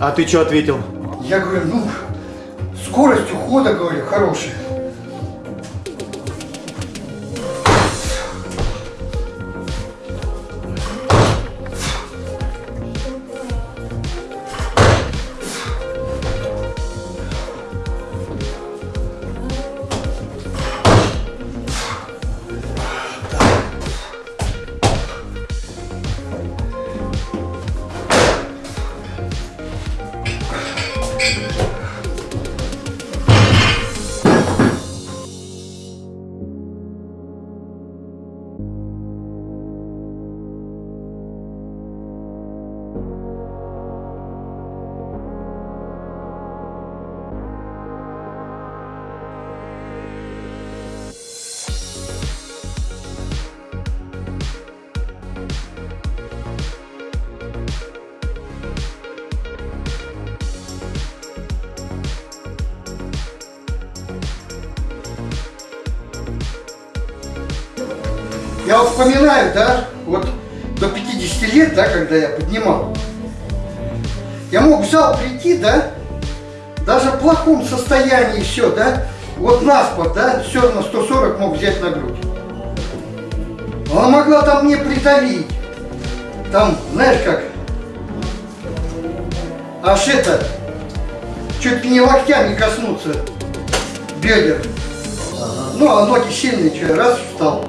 А ты что ответил? Я говорю, ну, скорость ухода, говорю, хорошая. Я вот вспоминаю, да, вот до 50 лет, да, когда я поднимал, я мог в зал прийти, да, даже в плохом состоянии все, да, вот на спад, да, все равно 140 мог взять на грудь. Она могла там мне придавить, там, знаешь как, аж это, чуть ли не локтями коснуться бедер. Ну, а ноги сильные, что, раз встал.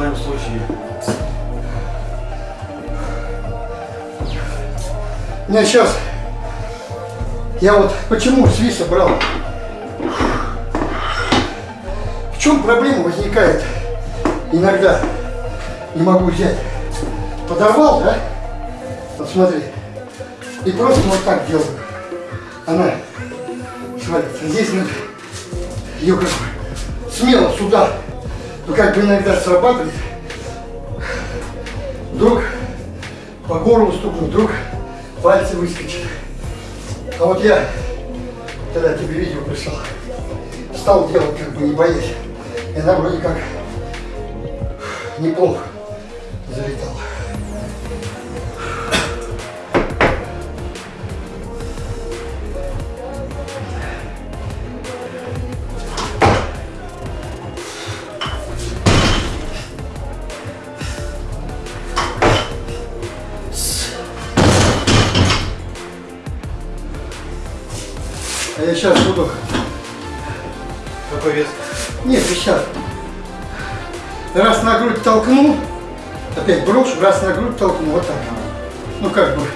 В твоем случае. Не, сейчас. Я вот почему с виса брал? В чем проблема возникает? Иногда не могу взять. Подорвал, да? Вот смотри. И просто вот так делаю. Она свалится. Здесь надо ее как бы смело сюда. Ну как бы иногда срабатывает. Вдруг по горлу стукнут, вдруг пальцы выскочат. А вот я, когда тебе видео прислал, стал делать как бы не боясь. И она вроде как неплохо А я сейчас буду... Какой вес? Нет, сейчас. Раз на грудь толкну, опять брошу, раз на грудь толкну, вот так. Ну как бы.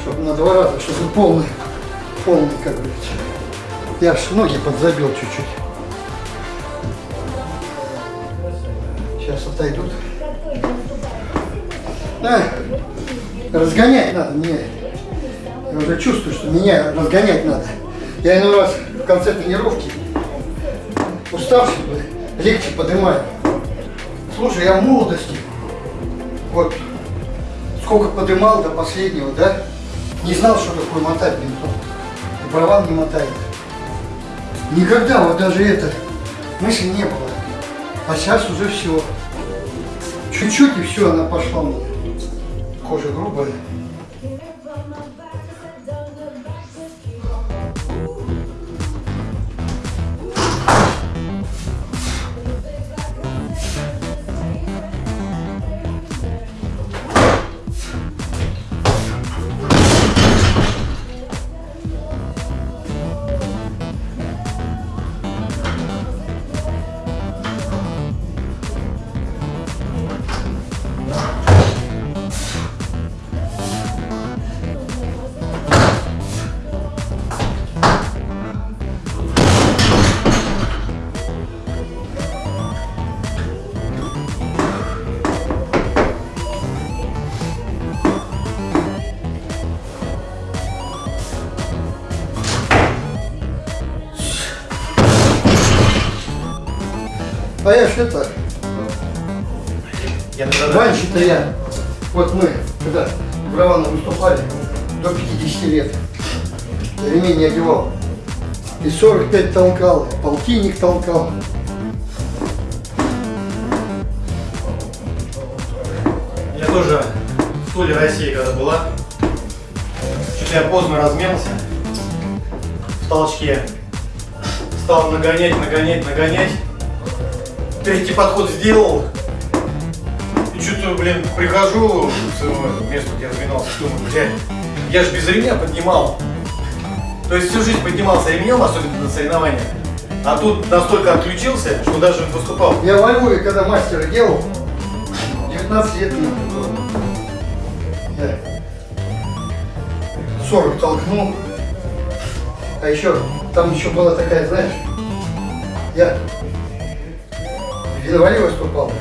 Чтобы на два раза, чтобы полный, полный, как говорится. Я аж ноги подзабил чуть-чуть. Сейчас отойдут. А, разгонять надо мне. Я уже чувствую, что меня разгонять надо. Я иной раз в конце тренировки уставший, легче поднимаю. Слушай, я в молодости, вот, сколько подымал до последнего, да, не знал, что такое мотать бинтом. И права не мотает. Никогда вот даже это мысли не было. А сейчас уже все. Чуть-чуть и все, она пошла меня. Кожа грубая. Ж это, раньше-то я, вот мы, когда в Равана выступали, до 50 лет, ремень не одевал. И 45 толкал, полтинник толкал. Я тоже в стуле России, когда была, что-то я поздно размялся в толчке. Стал нагонять, нагонять, нагонять. Третий подход сделал. И что-то, блин, прихожу к своему месту, где разминался, думаю, блядь, я же без ремня поднимал. То есть всю жизнь поднимался ремнем, особенно на соревнованиях. А тут настолько отключился, что даже выступал. Я во Львове, когда мастера делал, 19 лет мне было. Я 40 толкнул. А еще, там еще была такая, знаешь, я в январе выступал,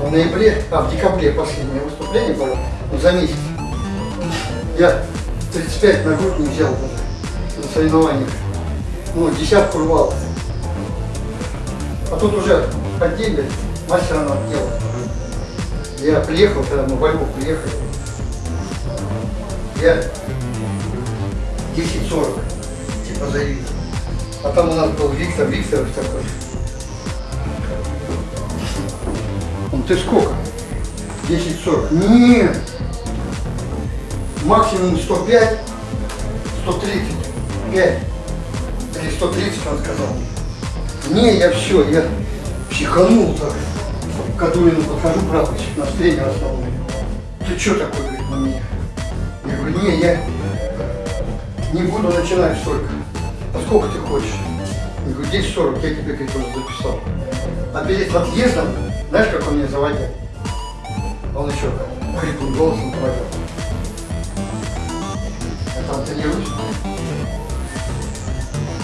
в ноябре, а в декабре последнее выступление было, ну за месяц. Я 35 на грудь не взял даже на соревнованиях. Ну, десятку рвал. А тут уже деньги мастера надо делать. Я приехал, когда мы во Львов приехали. Я 10.40, типа заявил. А там у нас был Виктор Викторович такой. Он, ты сколько? 10.40. Нет. Максимум 105, 135. Или 130, он сказал. Не, я все, я психанул так. К Кадулину подхожу, прапорщик, наш тренер основной. Ты что такой, говорит, на меня? Я говорю, не, я не буду начинать столько. А сколько ты хочешь? Я говорю, 10.40, я тебе, говорит, уже записал. А перед отъездом, знаешь, как он меня заводил? Он еще хриплым голосом проводил. Я там тренируюсь.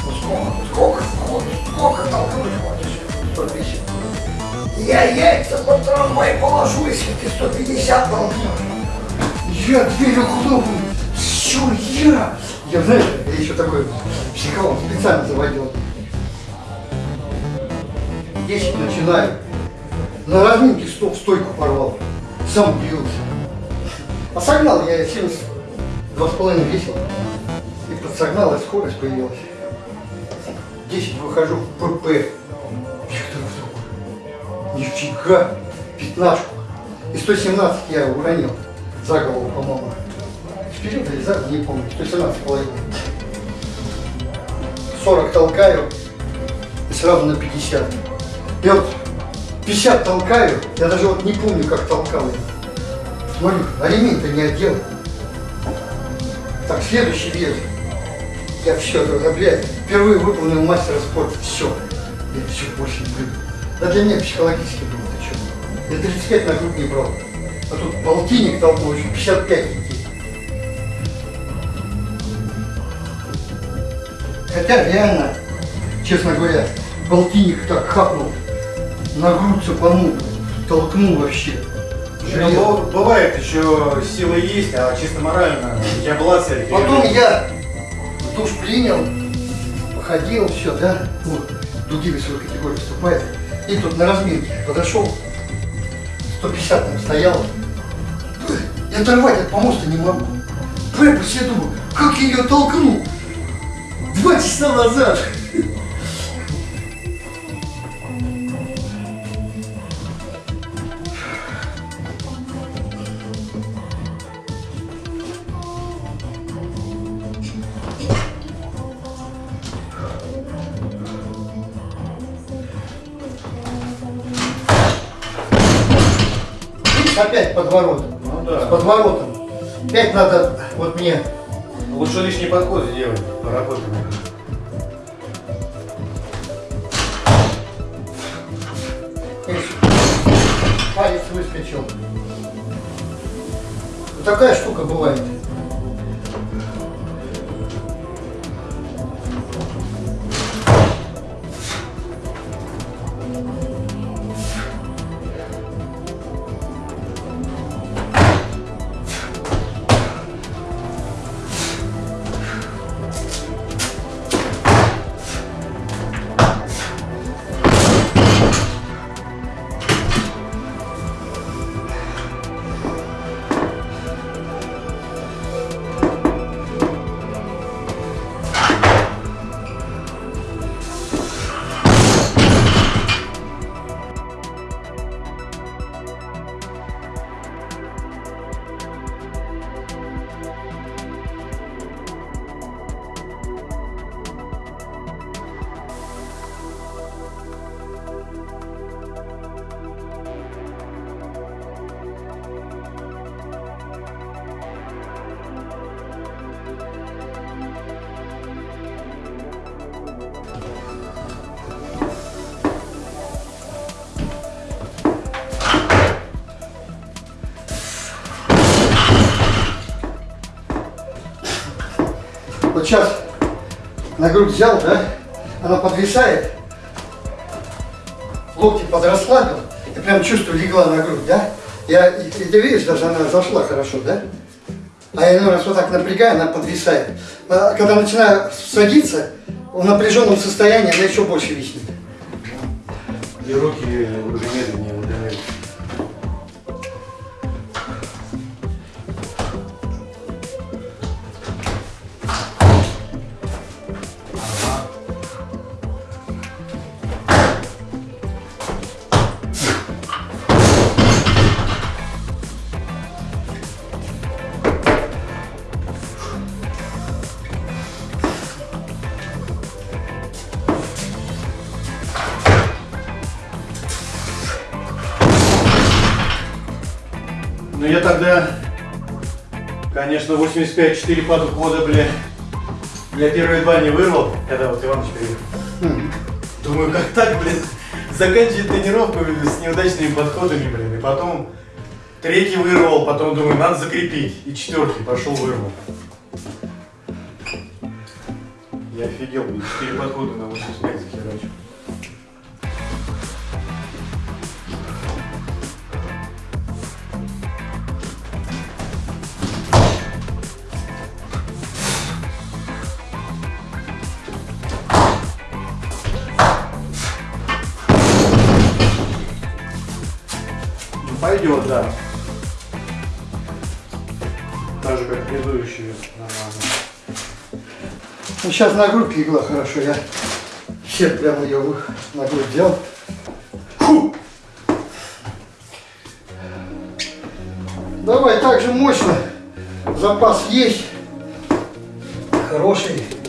Ну сколько, сколько, сколько, сколько толкнуть хочешь? 150. Я яйца под трамвай положу, если ты 150 толкнешь. Я дверью хлопну. Что я? Я, знаешь, я еще такой психолог специально заводил. 10 начинаю. На разминке стоп, стойку порвал. Сам удивился. А согнал я 72 Два с половиной весил. И подсогнал, и скорость появилась. 10 выхожу в ПП. Нифига! Пятнашку. И 117 я уронил. За голову, по-моему. Вперед или за не помню. 117 половиной. 40 толкаю. И сразу на 50. Я вот 50 толкаю. Я даже вот не помню, как толкал я. Смотрю, а ремень-то не одел. Так, следующий вес. Я все, это, блядь, впервые выполнил мастера спорта. Все. Я все больше не буду. Да для меня психологически было, ты что? Я 35 на грудь не брал. А тут полтинник толкнул, еще 55 идти. Хотя реально, честно говоря, полтинник так хапнул, на грудь цепанул, толкнул вообще. Ну, быв- бывает еще сила есть, а чисто морально у тебя была цель. Потом я душ принял, походил, все, да, вот, другие весовой категории выступает. И тут на разминке подошел, 150 там стоял. И оторвать от помоста не могу. Препус, я думаю, как я ее толкну? Два часа назад. Опять подворот. Ну С да. подворотом. Опять надо, вот мне Лучше лишний подход сделать, поработать. Палец выскочил. Вот такая штука бывает. Грудь взял, да? Она подвисает. Локти подрасслабил. И прям чувствую, легла на грудь, да? Я, и, ты видишь, даже она зашла хорошо, да? А я иной раз вот так напрягаю, она подвисает. А когда начинаю садиться, в напряженном состоянии она еще больше виснет. И руки уже медленнее конечно, 85-4 подхода, бля. Я первые два не вырвал, когда вот Иваныч приехал. М. Думаю, как так, блин, заканчивать тренировку с неудачными подходами, блин. И потом третий вырвал, потом думаю, надо закрепить. И четвертый пошел вырвал. Я офигел, блин, 4 подхода на 85 захерачил. Да. так же, как предыдущие. Ну, сейчас на грудь легла хорошо, я щет прямо ее на грудь взял. Фу! Давай так же мощно. Запас есть. Хороший.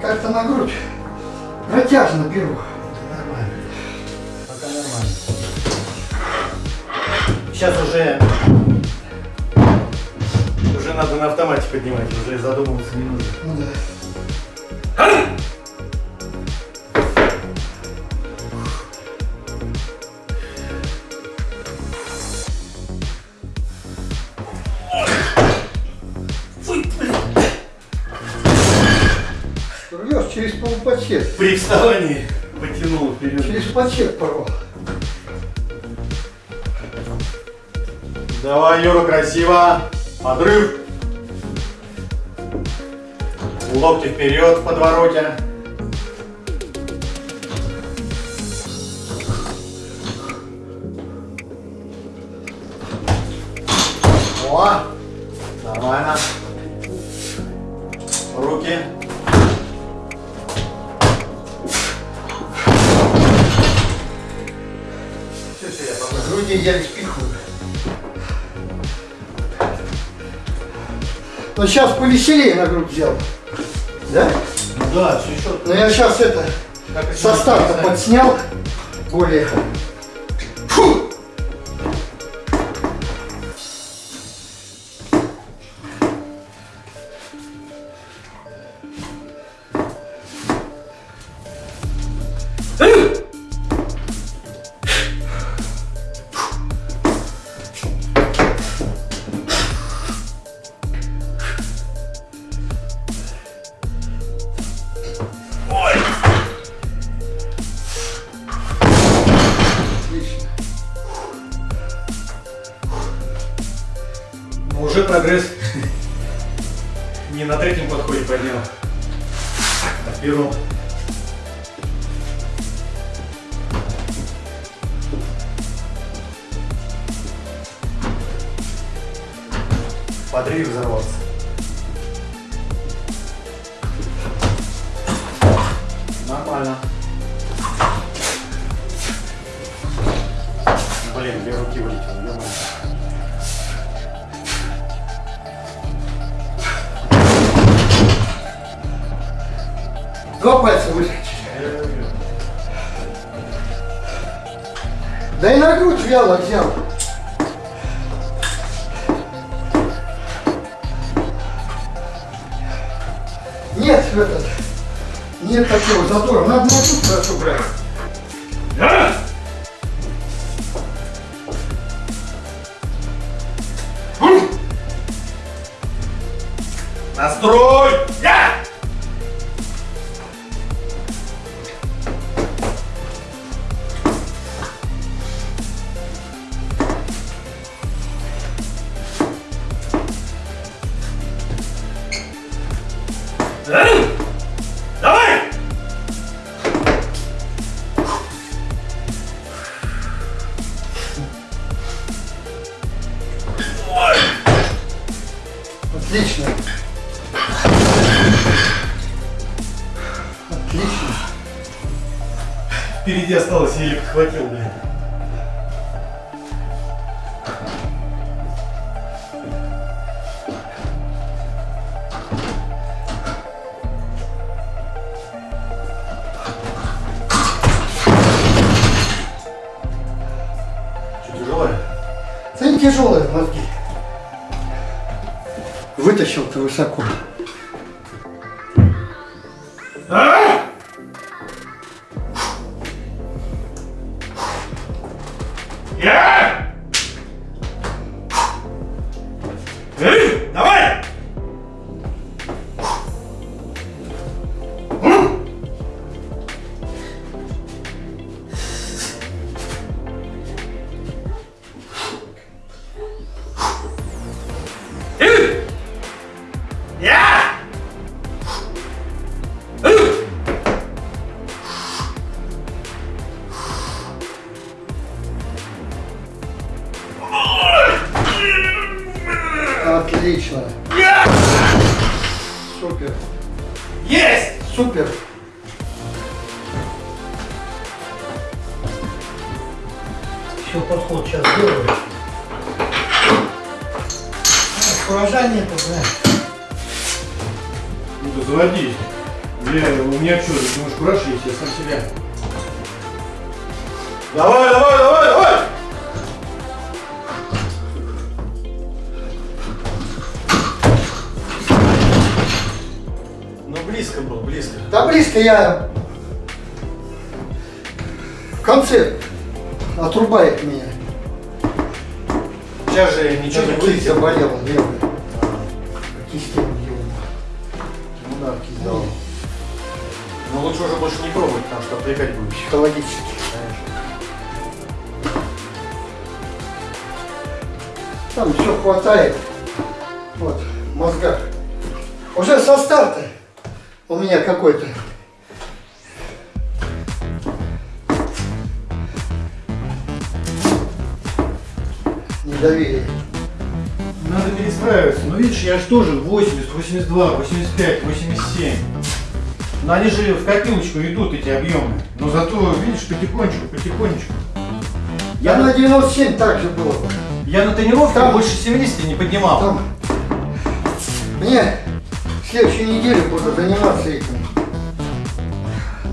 Как-то на грудь протяжно беру. Пока нормально. Сейчас уже... Уже надо на автомате поднимать, уже задумываться не нужно. Ну да. При вставании потянул вперед. Через пачет порвал. Давай, Юра, красиво. Подрыв. Локти вперед в подвороте. Груди я лишь пихаю. Но сейчас повеселее на грудь взял. Да? Да, все еще. Но я сейчас это со старта подснял более. Подрыв взорвался. Нормально. Блин, две руки вылетело, ё-моё. Два пальца вытащи. Да и на грудь вяло взял. Нет такого задора. Надо на грудь хорошо брать. Впереди осталось, еле подхватил, блин. Я в конце отрубает меня. Сейчас же ничего не Кисть заболела левая. Кисть его. Ну да, кисть дал. Но лучше уже больше не пробовать, потому что отвлекать будешь. Психологически. Там все хватает. Вот, в мозгах. Уже со старта у меня какой-то. Недоверие. Надо перестраиваться. Ну видишь, я же тоже 80, 82, 85, 87. Но они же в копилочку идут, эти объемы. Но зато, видишь, потихонечку, потихонечку. Я Я на на, 97 так же было. я на тренировке Там- больше 70 не поднимал. Там мне в следующей неделе буду заниматься этим.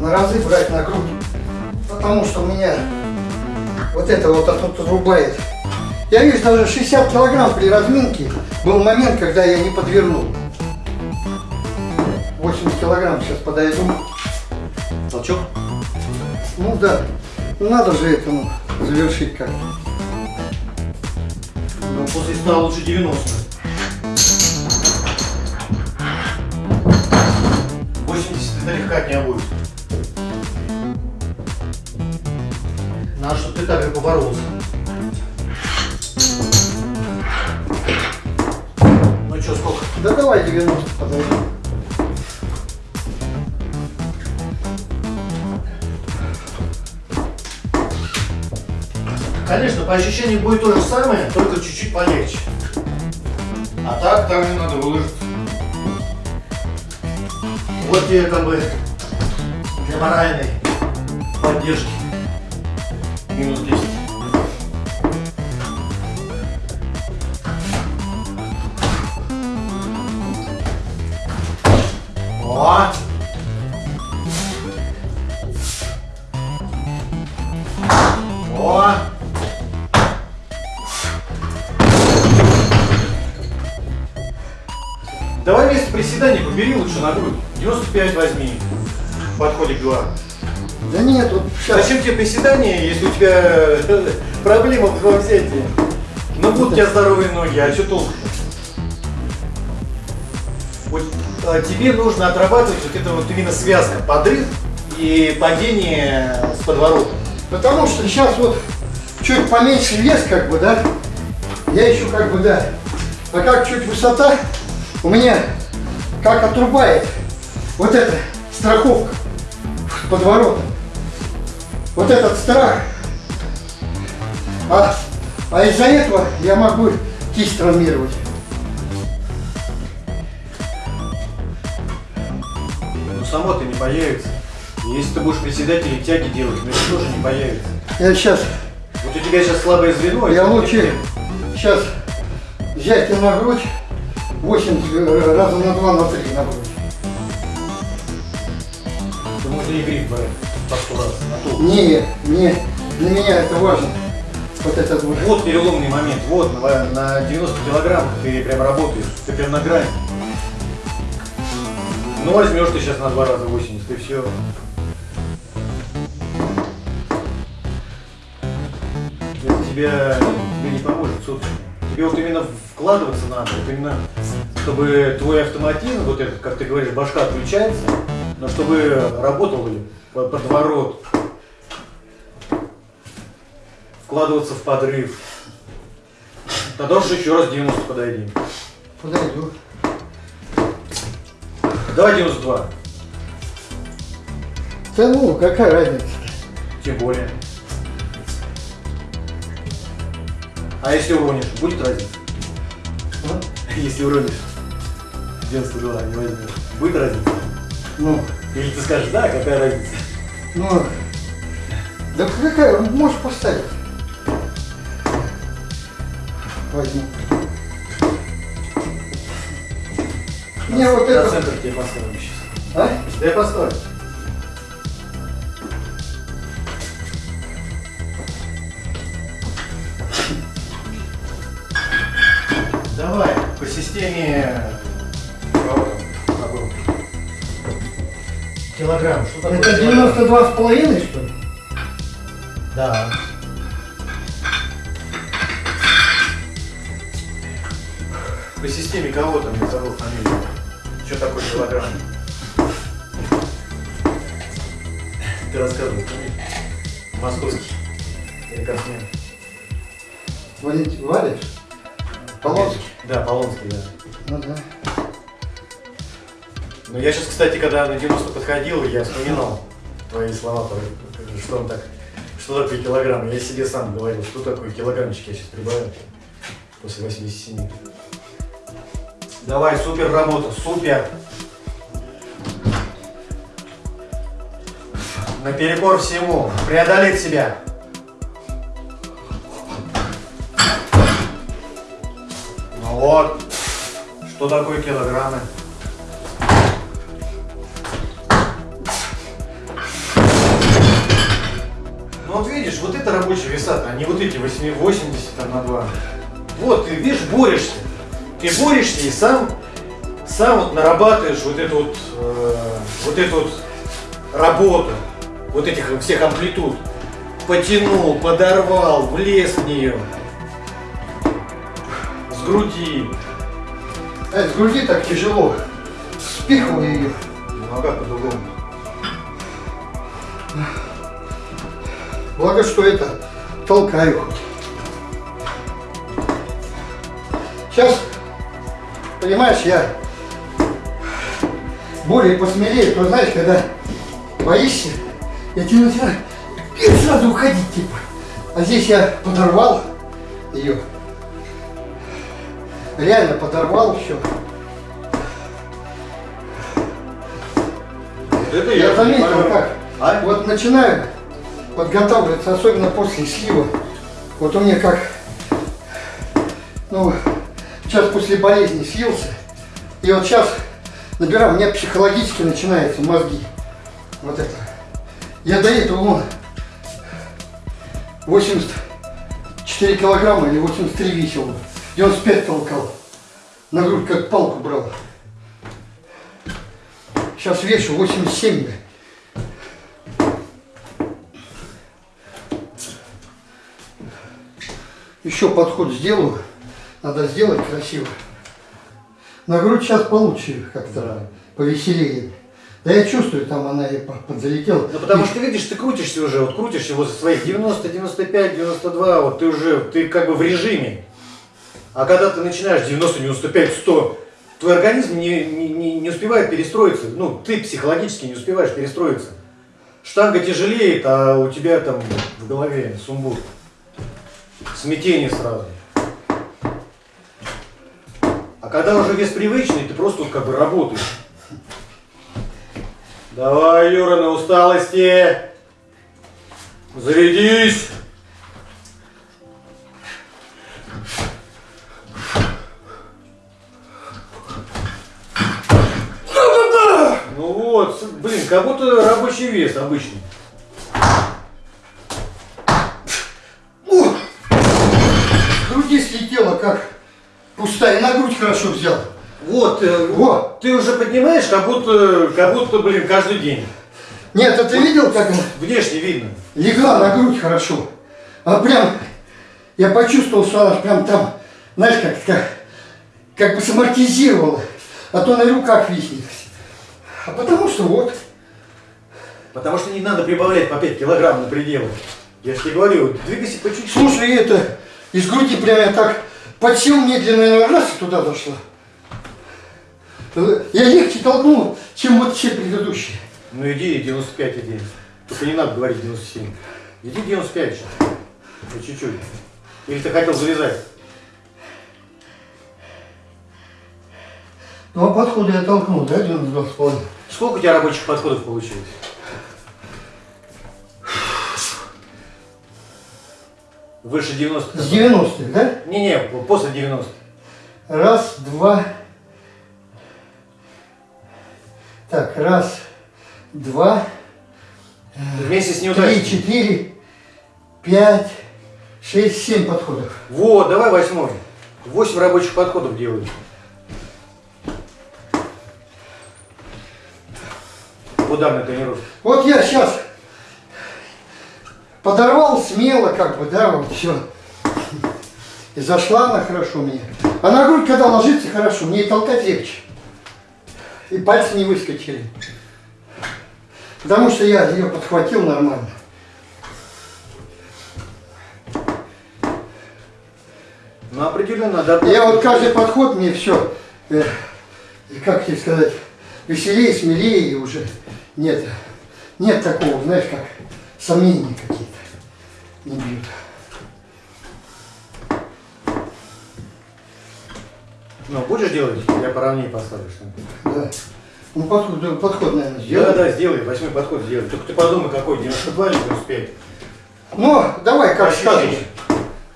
На разы брать нагрузку. Потому что у меня вот это вот тут отрубает. Я вижу, даже 60 килограмм при разминке был момент, когда я не подвернул. 80 килограмм сейчас подойду. Толчок? Ну да, ну надо же этому завершить как-то. Ну, после 100 лучше 90. 80 это легко от меня будет. Надо, чтобы ты так же поборолся. По ощущениям будет то же самое, только чуть-чуть полегче. А так, так не надо выложиться. Вот тебе как бы для моральной поддержки. Приседания, если у тебя проблема в взятии? Ну будут у тебя здоровые ноги, а что толку? Вот а, тебе нужно отрабатывать вот это вот именно связка, подрыв и падение с подворотом. Потому что сейчас вот чуть поменьше вес, как бы, да, я еще как бы, да. А как чуть высота, у меня как отрубает вот эта страховка под воротом. Вот этот страх. А, а из-за этого я могу кисть травмировать. Ну само-то не появится. Если ты будешь приседать или тяги делать, ну это тоже не появится. Я сейчас, Вот у тебя сейчас слабое звено. я лучше сейчас взять и на грудь 8 э, раза на 2, на 3 на грудь. Ты можно и гриф брать А Не, не, для меня это важно. Вот этот вот. Вот переломный момент, вот на, на 90 килограмм ты прям работаешь, ты прям на грани. Ну возьмешь ты сейчас на два раза 80, и все. Это тебе, тебе не поможет, супер. Тебе вот именно вкладываться надо, вот именно, чтобы твой автоматизм, вот этот, как ты говоришь, башка отключается, но чтобы работал подворот, вкладываться в подрыв. Тогда уж еще раз 90 подойди. Подойду. Давай 92. Да ну, какая разница? Тем более. А если уронишь, будет разница? А? Если уронишь 92, не возьмешь, будет разница? Ну, Или ты скажешь, да, какая разница? Ну. Да какая, можешь поставить. Возьму. Мне вот это... центр тебе поставим сейчас. А? Да я поставлю. Давай, по системе... Какой? Килограмм. Что такое Это килограмм? 92 с половиной, что ли? Да. По системе кого там я забыл фамилию? Что такое килограмм? Ты рассказывал, помнишь? Московский. Мне? Валентин Валич? Полонский? Да, Полонский, да. Ну да. Ну я сейчас, кстати, когда на 90 подходил, я вспоминал твои слова, что он так, что такое килограмм. Я себе сам говорил, что такое килограммчик я сейчас прибавил после 87. Давай, супер работа, супер. Наперекор всему, преодолеть себя. Ну вот, что такое килограммы? Вот видишь, вот это рабочий веса, а не вот эти 8 80 там, на 2. Вот, ты видишь, борешься. Ты борешься и сам, сам вот нарабатываешь вот эту вот, э, вот эту вот работу, вот этих всех амплитуд. Потянул, подорвал, влез в нее. С груди. А с груди так тяжело. Спихиваю ее. Ну а как по-другому? Благо, что это толкаю. Сейчас, понимаешь, я более посмелее, то знаешь, когда боишься, я тебе начинаю и сразу уходить, типа. А здесь я подорвал ее. Реально подорвал все. Это Я заметил, понимаю. как. А? Вот начинаю подготавливаться, особенно после слива. Вот у меня как, ну, сейчас после болезни слился. И вот сейчас набираю, у меня психологически начинаются мозги. Вот это. Я до этого вон 84 килограмма или 83 весил. 95 толкал. На грудь как палку брал. Сейчас вешу 87. Еще подход сделаю. Надо сделать красиво. На грудь сейчас получше как-то Да. повеселее. Да я чувствую, там она и по- подзалетела. Ну потому что ты видишь, ты крутишься уже, вот крутишься возле своих 90, 95, 92, вот ты уже, ты как бы в режиме. А когда ты начинаешь 90, 95, 100, твой организм не, не, не, не успевает перестроиться, ну ты психологически не успеваешь перестроиться. Штанга тяжелеет, а у тебя там в голове сумбур. Смятение сразу. А когда уже вес привычный, ты просто как бы работаешь. Давай, Юра, на усталости. Зарядись. Ну вот, блин, как будто рабочий вес обычный. О! С груди слетела как пустая. На грудь хорошо взял. Вот, э, Во! ты уже поднимаешь, как будто, как будто, блин, каждый день. Нет, а ты видел, как Внешне видно. легла на грудь хорошо? А прям я почувствовал, что она прям там, знаешь, как, как, как бы самортизировала, а то на руках виснет. А потому что вот, Потому что не надо прибавлять по 5 килограмм на пределы. Я же тебе говорю, двигайся по чуть-чуть. слушай, это, из груди прям я так подсел медленно, раз и туда дошла. Э, Я легче толкнул, чем вот все предыдущие. Ну иди 95 иди. Только не надо говорить 97. Иди 95 сейчас. По чуть-чуть. Или ты хотел завязать? Два подхода я толкнул, да, 92 с половиной? Сколько у тебя рабочих подходов получилось? Выше 90. С 90 да? Не-не, после 90. Раз, два. Так, раз, два, Вместе с три, неудачей. четыре, пять, шесть, семь подходов. Вот, давай восьмой. Восемь рабочих подходов делай. В ударной тренировке. Вот я сейчас подорвал смело, как бы, да, вот все. И зашла она хорошо мне. А на грудь, когда ложится, хорошо, мне и толкать легче. И пальцы не выскочили. Потому что я ее подхватил нормально. Ну, определенно, надо... Я вот каждый подход мне все, как тебе сказать, веселее, смелее уже нет, нет такого, знаешь, как сомнения какие-то не бьют. Ну, будешь делать? Я поровнее поставлю что-нибудь. Да. Ну, подход, да, подход, наверное, Да, сделай. да, сделай, восьмой подход сделай. Только ты подумай, какой, 92 или 95. Ну, давай, как Ощущение. скажешь.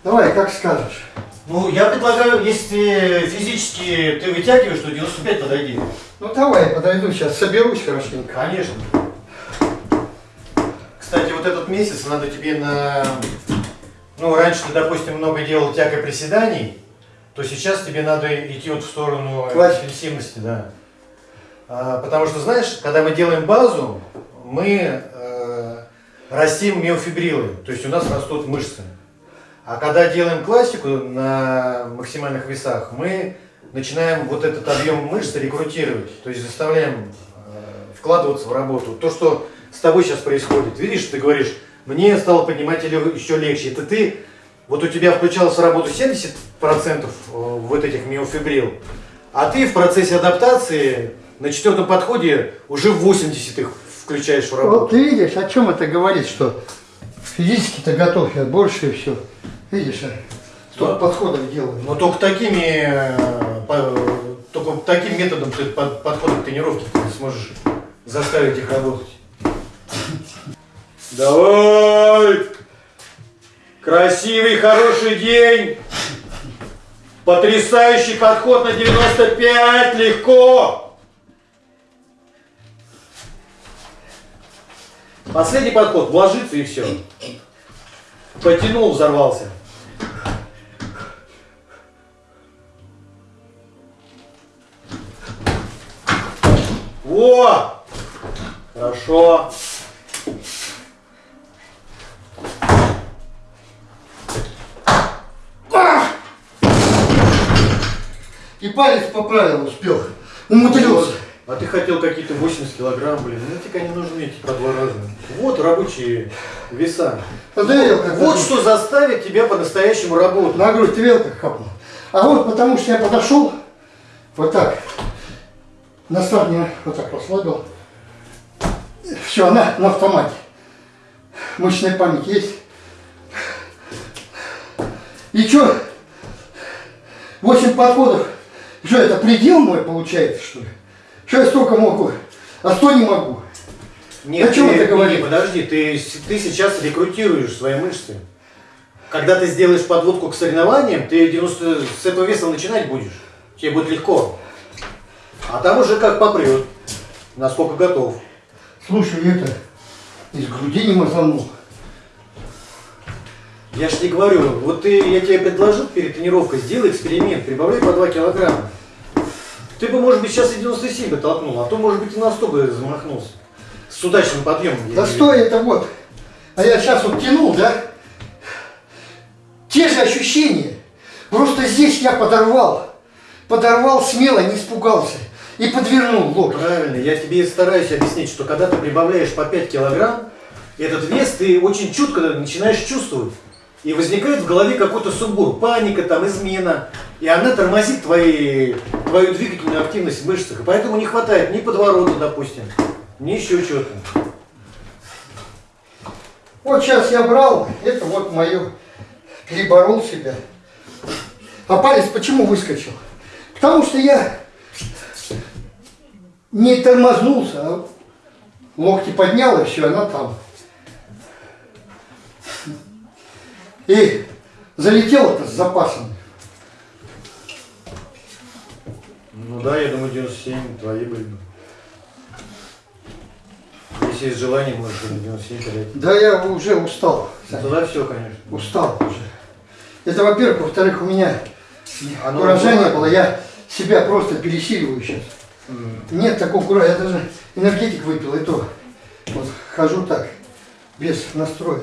Давай, как скажешь. Ну, я предлагаю, если физически ты вытягиваешь, то 95 подойди. Ну, давай, я подойду сейчас, соберусь хорошенько. Конечно. Кстати, вот этот месяц надо тебе на... Ну, раньше ты, допустим, много делал тяг и приседаний, то сейчас тебе надо идти вот в сторону Классики. интенсивности, да. А, потому что, знаешь, когда мы делаем базу, мы э, растим миофибрилы, то есть у нас растут мышцы. А когда делаем классику на максимальных весах, мы начинаем вот этот объем мышц рекрутировать, то есть заставляем э, вкладываться в работу. То, что с тобой сейчас происходит, видишь, ты говоришь, мне стало поднимать еще легче. Это ты, вот у тебя включалась в работу 70% э, вот этих миофибрил, а ты в процессе адаптации на четвертом подходе уже 80 их включаешь в Вот работу. ты видишь, о чем это говорит, что физически-то готов я больше и все. Видишь, а? столько Да. подходов делаю. Но только такими, э, только таким методом ты под, подхода к тренировке ты сможешь заставить их работать. Давай! Красивый, хороший день! Потрясающий подход на 95, легко! Последний подход, вложиться и все. Потянул, взорвался. Во! Хорошо. И палец поправил, успел. Умудрился. А ты хотел какие-то 80 килограмм, блин. Ну тебе не нужны эти по два раза. Вот рабочие веса. А как Вот это? что заставит тебя по-настоящему работать. На грудь ты как хапнул? А вот потому что я подошел, вот так, на старт не вот так расслабил. Все, на, на автомате. Мышечная память есть. И что? Восемь подходов. Что, это предел мой получается, что ли? Что я столько могу, а сто не могу? Нет, О чем ты, это не, говорит? подожди, ты, ты сейчас рекрутируешь свои мышцы. Когда ты сделаешь подводку к соревнованиям, ты 90 с этого веса начинать будешь. Тебе будет легко. А там уже как попрет. Насколько готов. Слушай, это из груди не мазанул. Я же тебе говорю, вот ты, я тебе предложил перед тренировкой, сделай эксперимент, прибавляй по 2 килограмма. Ты бы, может быть, сейчас и 97 бы толкнул, а то, может быть, и на 100 бы замахнулся. С удачным подъемом. Да стой, это вот. А я сейчас вот тянул, да? те же ощущения. Просто здесь я подорвал. Подорвал смело, не испугался. И подвернул локоть. Правильно, я тебе и стараюсь объяснить, что когда ты прибавляешь по 5 килограмм, этот вес ты очень чутко начинаешь чувствовать. И возникает в голове какой-то сумбур, паника, там, измена. И она тормозит твои, твою двигательную активность в мышцах. И поэтому не хватает ни подворота, допустим, ни еще чего-то. Вот сейчас я брал, это вот мое, переборол себя. А палец почему выскочил? Потому что я не тормознулся, а локти поднял, и все, она там. И залетел это с запасом. Ну да, я думаю, 97 твои были бы. Если есть желание, можешь и на 97 терять. Да я уже устал. Ну, Тогда все, конечно. Устал уже. Это во-первых. Во-вторых, у меня Оно куража не было. Я себя просто пересиливаю сейчас. Нет такого куража. Я даже энергетик выпил, и то вот хожу так, без настроя.